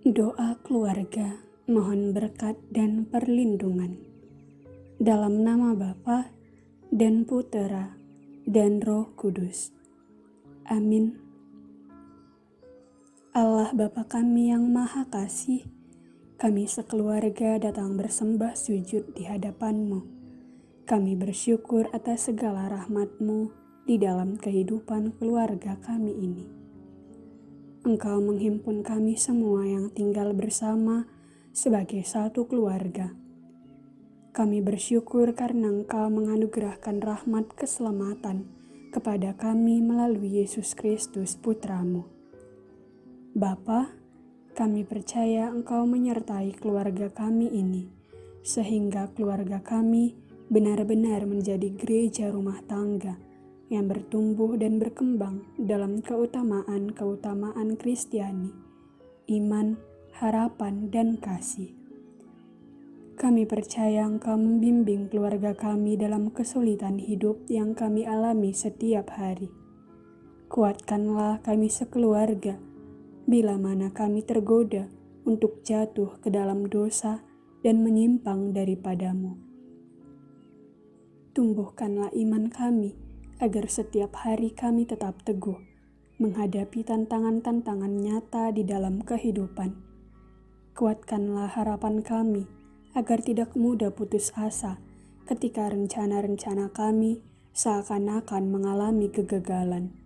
Doa keluarga mohon berkat dan perlindungan. Dalam nama Bapa dan Putera dan Roh Kudus. Amin. Allah Bapa kami yang Maha Kasih, kami sekeluarga datang bersembah sujud di hadapan-Mu. Kami bersyukur atas segala rahmat-Mu di dalam kehidupan keluarga kami ini. Engkau menghimpun kami semua yang tinggal bersama sebagai satu keluarga. Kami bersyukur karena Engkau menganugerahkan rahmat keselamatan kepada kami melalui Yesus Kristus Putramu. Bapa, kami percaya Engkau menyertai keluarga kami ini, sehingga keluarga kami benar-benar menjadi gereja rumah tangga yang bertumbuh dan berkembang dalam keutamaan-keutamaan Kristiani, iman, harapan, dan kasih. Kami percaya Engkau membimbing keluarga kami dalam kesulitan hidup yang kami alami setiap hari. Kuatkanlah kami sekeluarga bila mana kami tergoda untuk jatuh ke dalam dosa dan menyimpang daripadamu. Tumbuhkanlah iman kami agar setiap hari kami tetap teguh menghadapi tantangan-tantangan nyata di dalam kehidupan. Kuatkanlah harapan kami agar tidak mudah putus asa ketika rencana-rencana kami seakan-akan mengalami kegagalan.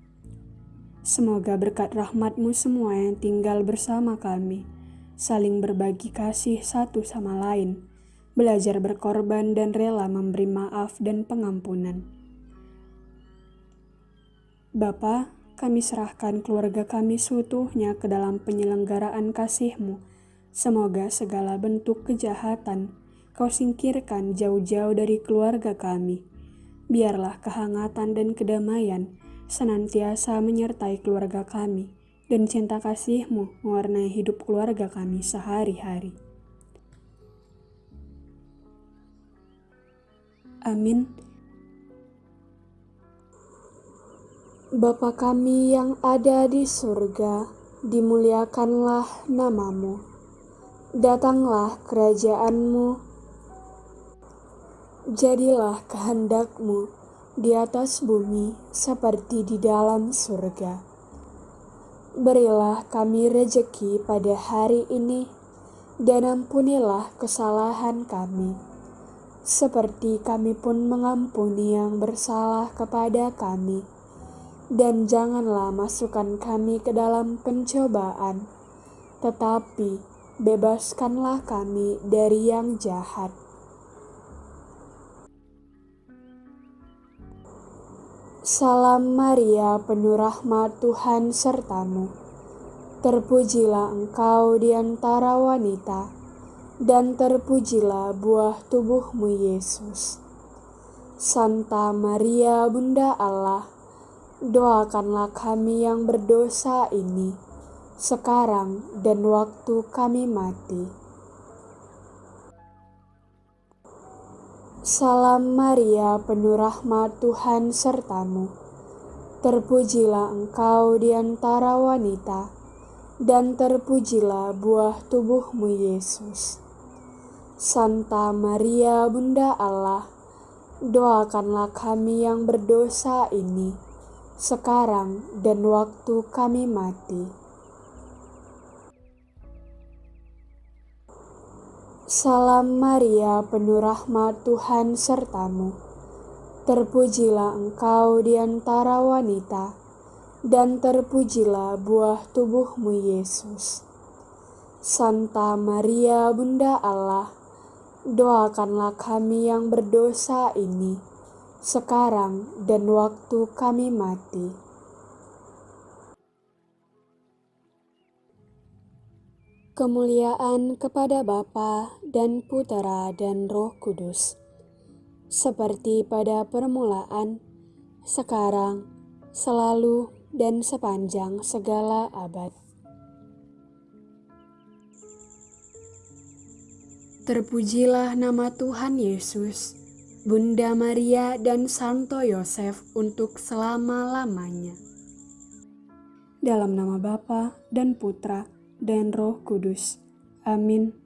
Semoga berkat rahmatmu semua yang tinggal bersama kami, saling berbagi kasih satu sama lain, belajar berkorban dan rela memberi maaf dan pengampunan Bapa, kami serahkan keluarga kami seutuhnya ke dalam penyelenggaraan kasih-Mu. Semoga segala bentuk kejahatan Kau singkirkan jauh-jauh dari keluarga kami. Biarlah kehangatan dan kedamaian senantiasa menyertai keluarga kami, dan cinta kasih-Mu mewarnai hidup keluarga kami sehari-hari. Amin. Bapa kami yang ada di surga, dimuliakanlah namamu. Datanglah kerajaanmu, jadilah kehendakmu di atas bumi seperti di dalam surga. Berilah kami rejeki pada hari ini, dan ampunilah kesalahan kami, seperti kami pun mengampuni yang bersalah kepada kami dan janganlah masukkan kami ke dalam pencobaan, tetapi bebaskanlah kami dari yang jahat. Salam Maria, penuh rahmat Tuhan sertamu. Terpujilah engkau di antara wanita, dan terpujilah buah tubuhmu Yesus. Santa Maria, Bunda Allah, doakanlah kami yang berdosa ini, sekarang dan waktu kami mati. Salam Maria, penuh rahmat Tuhan sertamu. Terpujilah engkau di antara wanita, dan terpujilah buah tubuhmu Yesus. Santa Maria, Bunda Allah, doakanlah kami yang berdosa ini, sekarang dan waktu kami mati. Salam Maria, penuh rahmat Tuhan sertamu. Terpujilah engkau di antara wanita, dan terpujilah buah tubuhmu Yesus. Santa Maria, Bunda Allah, doakanlah kami yang berdosa ini sekarang dan waktu kami mati. Kemuliaan kepada Bapa dan Putera dan Roh Kudus, seperti pada permulaan, sekarang, selalu, dan sepanjang segala abad. Terpujilah nama Tuhan Yesus Bunda Maria dan Santo Yosef untuk selama-lamanya. Dalam nama Bapa dan Putra dan Roh Kudus. Amin.